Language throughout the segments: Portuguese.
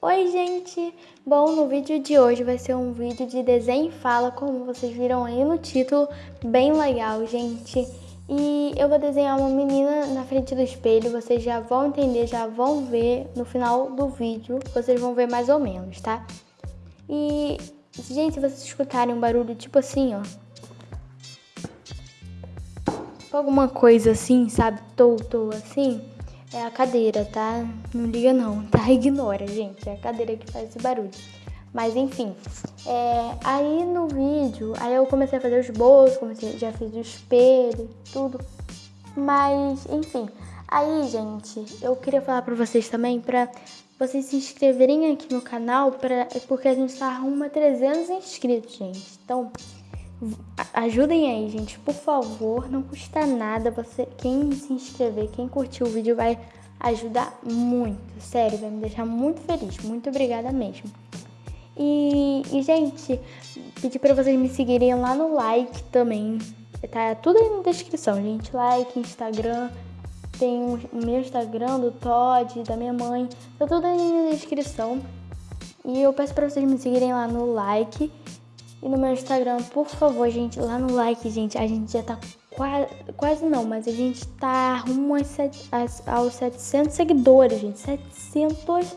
Oi, gente! Bom, no vídeo de hoje vai ser um vídeo de desenho e fala, como vocês viram aí no título, bem legal, gente. E eu vou desenhar uma menina na frente do espelho, vocês já vão entender, já vão ver no final do vídeo, vocês vão ver mais ou menos, tá? E, gente, se vocês escutarem um barulho tipo assim, ó, alguma coisa assim, sabe, tô, tô assim, é a cadeira, tá? Não liga não, tá? Ignora, gente, é a cadeira que faz esse barulho. Mas enfim, é, aí no vídeo, aí eu comecei a fazer os bolsos, comecei, já fiz o espelho, tudo. Mas, enfim, aí, gente, eu queria falar pra vocês também, pra vocês se inscreverem aqui no canal, pra, porque a gente tá rumo a 300 inscritos, gente. Então, Ajudem aí, gente, por favor, não custa nada. Você, quem se inscrever, quem curtir o vídeo vai ajudar muito, sério, vai me deixar muito feliz. Muito obrigada mesmo. E, e gente, pedi para vocês me seguirem lá no like também. Tá tudo aí na descrição, gente. Like, Instagram, tem o meu Instagram do Todd, da minha mãe, tá tudo aí na descrição. E eu peço para vocês me seguirem lá no like e no meu Instagram, por favor, gente, lá no like, gente, a gente já tá quase, quase não, mas a gente tá rumo aos, aos 700 seguidores, gente. 700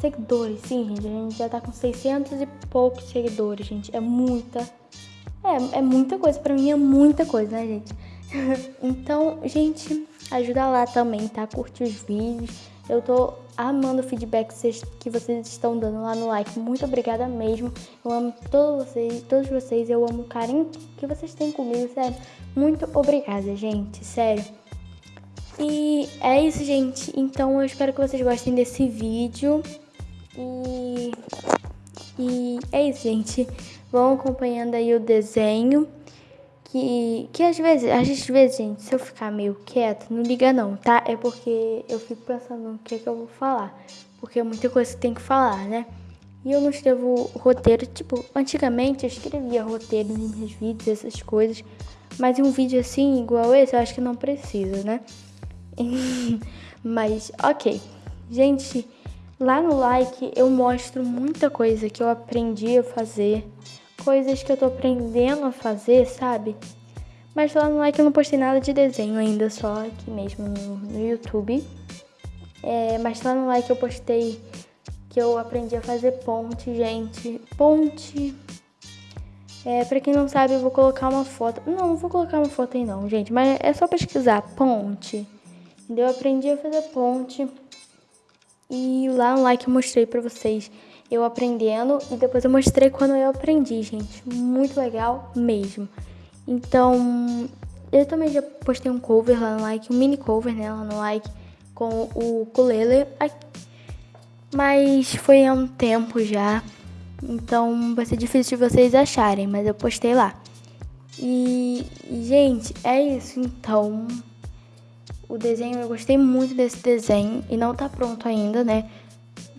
seguidores, sim, gente. A gente já tá com 600 e poucos seguidores, gente. É muita. É, é muita coisa. Pra mim é muita coisa, né, gente? então, gente, ajuda lá também, tá? Curte os vídeos. Eu tô amando o feedback que vocês estão dando lá no like. Muito obrigada mesmo. Eu amo todos vocês, todos vocês. Eu amo o carinho que vocês têm comigo, sério. Muito obrigada, gente, sério. E é isso, gente. Então eu espero que vocês gostem desse vídeo. E, e é isso, gente. Vão acompanhando aí o desenho que, que às vezes, às vezes, gente, se eu ficar meio quieto, não liga não, tá? É porque eu fico pensando no que, é que eu vou falar. Porque é muita coisa que tem que falar, né? E eu não escrevo roteiro, tipo, antigamente eu escrevia roteiro nos meus vídeos, essas coisas. Mas um vídeo assim, igual esse, eu acho que não precisa, né? mas, ok. Gente, lá no like eu mostro muita coisa que eu aprendi a fazer coisas que eu tô aprendendo a fazer, sabe? Mas lá no like eu não postei nada de desenho ainda, só aqui mesmo no, no YouTube. É, mas lá no like eu postei que eu aprendi a fazer ponte, gente. Ponte. É, pra quem não sabe, eu vou colocar uma foto. Não, não vou colocar uma foto aí não, gente. Mas é só pesquisar, ponte. Eu aprendi a fazer ponte. E lá no like eu mostrei pra vocês eu aprendendo e depois eu mostrei quando eu aprendi, gente. Muito legal mesmo. Então, eu também já postei um cover lá no like, um mini cover, né, lá no like, com o ukulele. Mas foi há um tempo já, então vai ser difícil de vocês acharem, mas eu postei lá. E, gente, é isso então. O desenho, eu gostei muito desse desenho e não tá pronto ainda, né?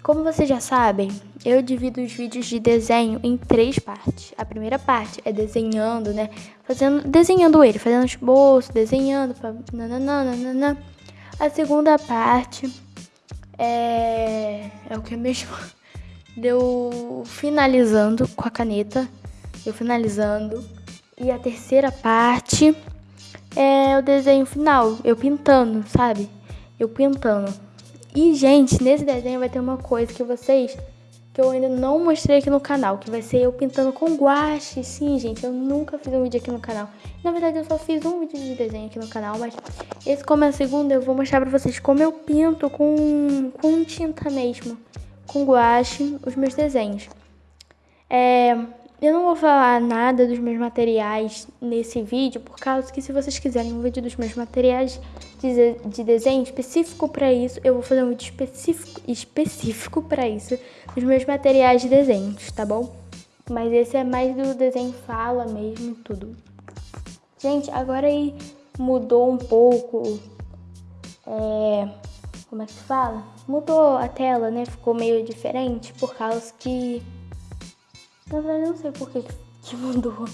Como vocês já sabem, eu divido os vídeos de desenho em três partes. A primeira parte é desenhando, né? Fazendo, desenhando ele, fazendo esboço, desenhando, pra nananana. A segunda parte é é o que mesmo? Deu finalizando com a caneta, eu finalizando. E a terceira parte é o desenho final, eu pintando, sabe? Eu pintando. E, gente, nesse desenho vai ter uma coisa que vocês que eu ainda não mostrei aqui no canal, que vai ser eu pintando com guache. Sim, gente, eu nunca fiz um vídeo aqui no canal. Na verdade, eu só fiz um vídeo de desenho aqui no canal, mas esse como é a segunda, eu vou mostrar pra vocês como eu pinto com, com tinta mesmo, com guache, os meus desenhos. É, eu não vou falar nada dos meus materiais nesse vídeo, por causa que se vocês quiserem um vídeo dos meus materiais de, de desenho específico para isso, eu vou fazer um vídeo específico, específico para isso, dos meus materiais de desenhos, tá bom? Mas esse é mais do desenho fala mesmo, tudo. Gente, agora aí mudou um pouco, é, como é que se fala? Mudou a tela, né? Ficou meio diferente, por causa que na verdade, eu não sei por que, que mudou.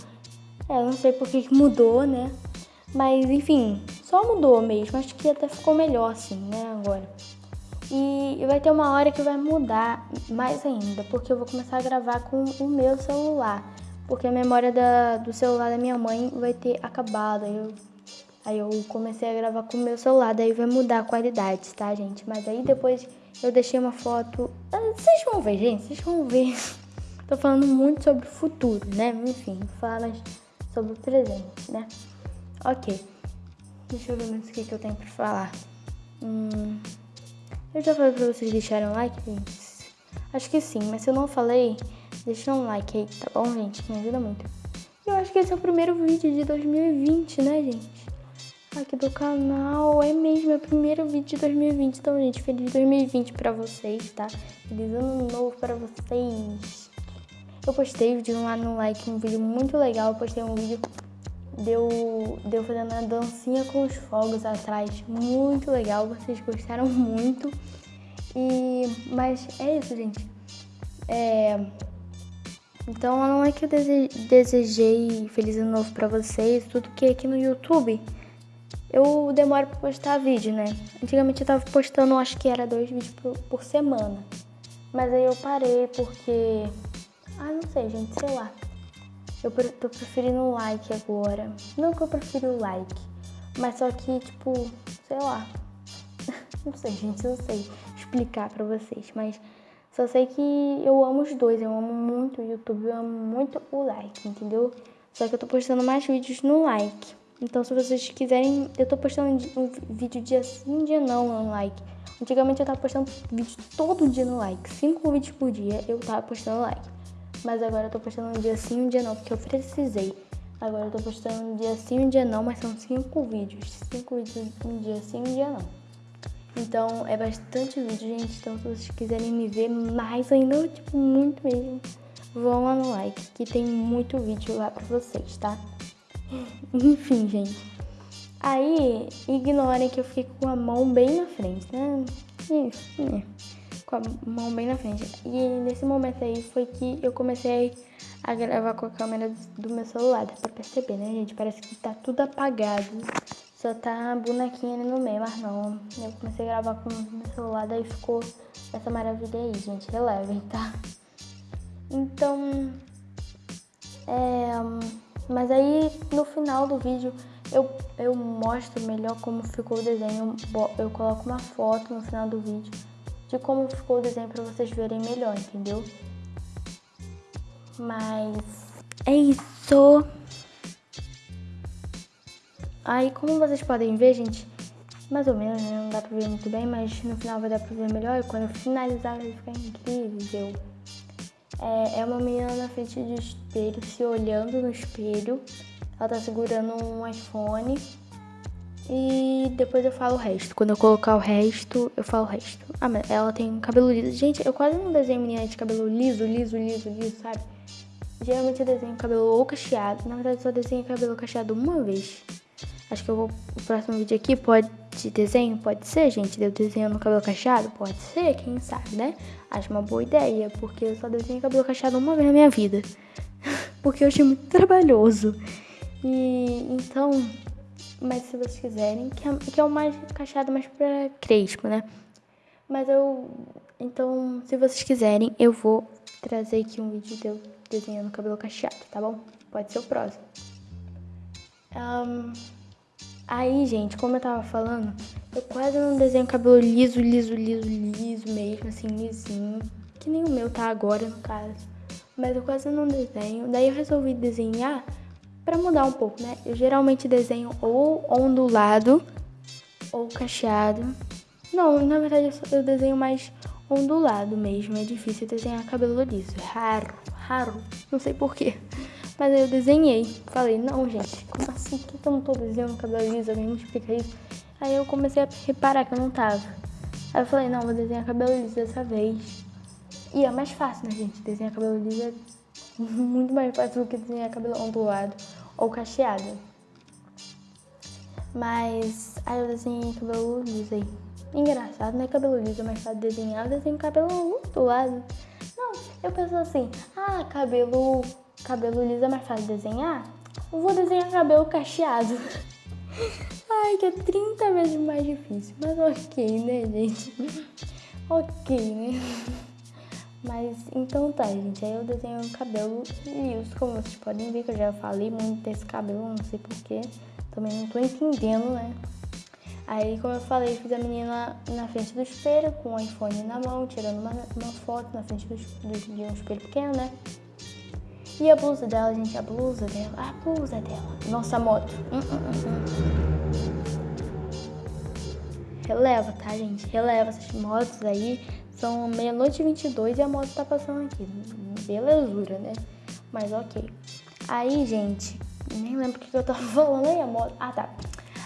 É, eu não sei por que, que mudou, né? Mas, enfim, só mudou mesmo. Acho que até ficou melhor assim, né, agora. E, vai ter uma hora que vai mudar mais ainda, porque eu vou começar a gravar com o meu celular. Porque a memória da, do celular da minha mãe vai ter acabado. Aí eu, aí eu comecei a gravar com o meu celular, daí vai mudar a qualidade, tá, gente? Mas aí depois eu deixei uma foto. Ah, vocês vão ver, gente, vocês vão ver. Tô falando muito sobre o futuro, né? Enfim, mais sobre o presente, né? Ok. Deixa eu ver mais o que, que eu tenho pra falar. Hum, eu já falei pra vocês deixarem um like, gente? Acho que sim, mas se eu não falei, deixa um like aí, tá bom, gente? Me ajuda muito. Eu acho que esse é o primeiro vídeo de 2020, né, gente? Aqui do canal. É mesmo, é o primeiro vídeo de 2020. Então, gente, feliz 2020 pra vocês, tá? Feliz ano novo pra vocês. Eu postei vídeo lá no like, um vídeo muito legal. Eu postei um vídeo deu, deu fazendo a dancinha com os fogos atrás. Muito legal, vocês gostaram muito. E, mas é isso, gente. É, então não é que eu desejei feliz ano novo pra vocês, tudo que aqui no YouTube eu demoro pra postar vídeo, né? Antigamente eu tava postando, acho que era dois vídeos por, por semana. Mas aí eu parei porque. Ah, não sei, gente, sei lá. Eu tô preferindo o like agora. Não que eu prefiro o like, mas só que, tipo, sei lá. não sei, gente, não sei explicar pra vocês, mas só sei que eu amo os dois. Eu amo muito o YouTube, eu amo muito o like, entendeu? Só que eu tô postando mais vídeos no like. Então, se vocês quiserem, eu tô postando um vídeo dia sim, dia não no like. Antigamente eu tava postando vídeo todo dia no like. Cinco vídeos por dia eu tava postando like. Mas agora eu tô postando um dia sim, um dia não, porque eu precisei. Agora eu tô postando um dia sim, um dia não, mas são cinco vídeos. Cinco vídeos um dia sim, um dia não. Então é bastante vídeo, gente. Então se vocês quiserem me ver mais ainda, tipo, muito mesmo, vão lá no like, que tem muito vídeo lá pra vocês, tá? Enfim, gente. Aí, ignorem que eu fiquei com a mão bem na frente, né? Isso, né? Com a mão bem na frente. E nesse momento aí foi que eu comecei a gravar com a câmera do meu celular. Dá pra perceber, né, gente? Parece que tá tudo apagado. Só tá a bonequinha ali no meio, mas não. Eu comecei a gravar com o meu celular, daí ficou essa maravilha aí, gente. Relevem, tá? Então. É. Mas aí no final do vídeo eu, eu mostro melhor como ficou o desenho. Eu coloco uma foto no final do vídeo de como ficou o desenho para vocês verem melhor, entendeu? Mas é isso. Aí, como vocês podem ver, gente, mais ou menos, né? Não dá pra ver muito bem, mas no final vai dar pra ver melhor. E quando eu finalizar, vai ficar incrível. É, é uma menina na frente do espelho, se olhando no espelho. Ela tá segurando um iPhone e depois eu falo o resto. Quando eu colocar o resto, eu falo o resto. Ah, mas ela tem cabelo liso. Gente, eu quase não desenho menina de cabelo liso, liso, liso, liso, sabe? Geralmente eu desenho cabelo ou cacheado. Na verdade, eu só desenho cabelo cacheado uma vez. Acho que eu vou. O próximo vídeo aqui pode de desenho? Pode ser, gente. Eu desenho no cabelo cacheado? Pode ser, quem sabe, né? Acho uma boa ideia, porque eu só desenho cabelo cacheado uma vez na minha vida. porque eu achei muito trabalhoso. E então mas se vocês quiserem, que é, que é o mais cacheado, mais pra crespo, né? Mas eu. Então, se vocês quiserem, eu vou trazer aqui um vídeo de eu desenhando cabelo cacheado, tá bom? Pode ser o próximo. Um, aí, gente, como eu tava falando, eu quase não desenho cabelo liso, liso, liso, liso mesmo, assim, lisinho. Que nem o meu tá agora, no caso. Mas eu quase não desenho. Daí eu resolvi desenhar para mudar um pouco, né? Eu geralmente desenho ou ondulado ou cacheado. Não, na verdade eu desenho mais ondulado mesmo. É difícil desenhar cabelo liso. É raro, raro. Não sei porquê. Mas aí eu desenhei. Falei, não, gente, como assim? Por que eu não tô desenhando cabelo liso? Alguém me explica isso. Aí eu comecei a reparar que eu não tava. Aí eu falei, não, vou desenhar cabelo liso dessa vez. E é mais fácil, né, gente? Desenhar cabelo liso é muito mais fácil do que desenhar cabelo ondulado ou cacheado. Mas aí eu desenhei cabelo liso aí. Engraçado, né? Cabelo liso é mais fácil de desenhar, eu desenho cabelo ondulado. Não, eu penso assim, ah, cabelo, cabelo liso é mais fácil de desenhar? Eu vou desenhar cabelo cacheado. Ai, que é 30 vezes mais difícil. Mas ok, né, gente? ok, né? Mas então tá, gente. Aí eu desenho o cabelo e isso, como vocês podem ver, que eu já falei muito desse cabelo, não sei porquê. Também não tô entendendo, né? Aí, como eu falei, fiz a menina na frente do espelho, com o iPhone na mão, tirando uma, uma foto na frente do, do, de um espelho pequeno, né? E a blusa dela, gente, a blusa dela, a blusa dela. Nossa, moto. Hum, hum, hum, Releva, tá, gente? Releva essas motos aí. São meia-noite e 22 e a moto tá passando aqui. Belezura, né? Mas ok. Aí, gente, nem lembro o que eu tava falando aí, a moto. Ah, tá.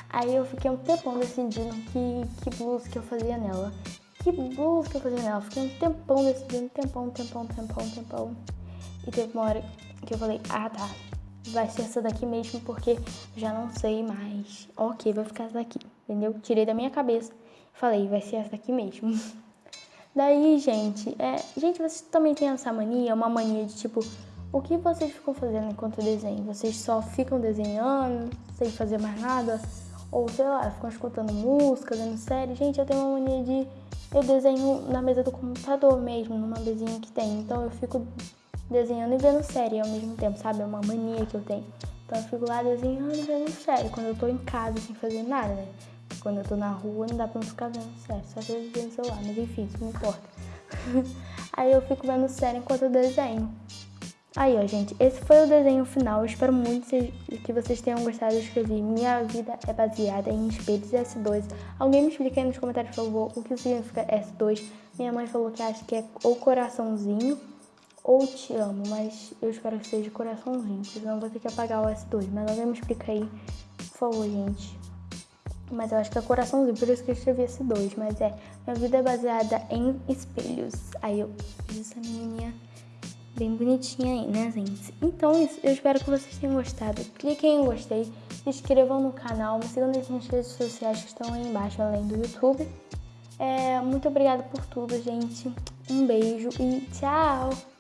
Aí eu fiquei um tempão decidindo que, que blusa que eu fazia nela. Que blusa que eu fazia nela. Fiquei um tempão decidindo, tempão, tempão, tempão, tempão. E teve uma hora que eu falei, ah tá, vai ser essa daqui mesmo, porque já não sei mais. Ok, vai ficar essa daqui, entendeu? Tirei da minha cabeça falei, vai ser essa daqui mesmo. Daí, gente, é, gente, vocês também têm essa mania, uma mania de tipo, o que vocês ficam fazendo enquanto desenham? Vocês só ficam desenhando, sem fazer mais nada? Ou sei lá, ficam escutando música, vendo série? Gente, eu tenho uma mania de. Eu desenho na mesa do computador mesmo, numa mesinha que tem. Então eu fico desenhando e vendo série ao mesmo tempo, sabe? É uma mania que eu tenho. Então eu fico lá desenhando e vendo série, quando eu tô em casa sem fazer nada, né? Quando eu tô na rua não dá pra não ficar vendo série, só se eu no celular, mas enfim, isso não importa. Aí eu fico vendo série enquanto eu desenho. Aí, ó, gente, esse foi o desenho final. Eu espero muito que vocês tenham gostado. Eu escrevi Minha vida é baseada em espelhos S2. Alguém me explica aí nos comentários, por favor, o que significa S2. Minha mãe falou que acha que é ou coraçãozinho ou te amo, mas eu espero que seja coraçãozinho, senão vou ter que apagar o S2. Mas alguém me explica aí, por favor, gente. Mas eu acho que é coraçãozinho, por isso que eu escrevi esse 2. Mas é, minha vida é baseada em espelhos. Aí eu fiz essa menininha bem bonitinha aí, né, gente? Então é isso, eu espero que vocês tenham gostado. Cliquem em gostei, se inscrevam no canal, me sigam nas minhas redes sociais que estão aí embaixo, além do YouTube. É, muito obrigada por tudo, gente. Um beijo e tchau!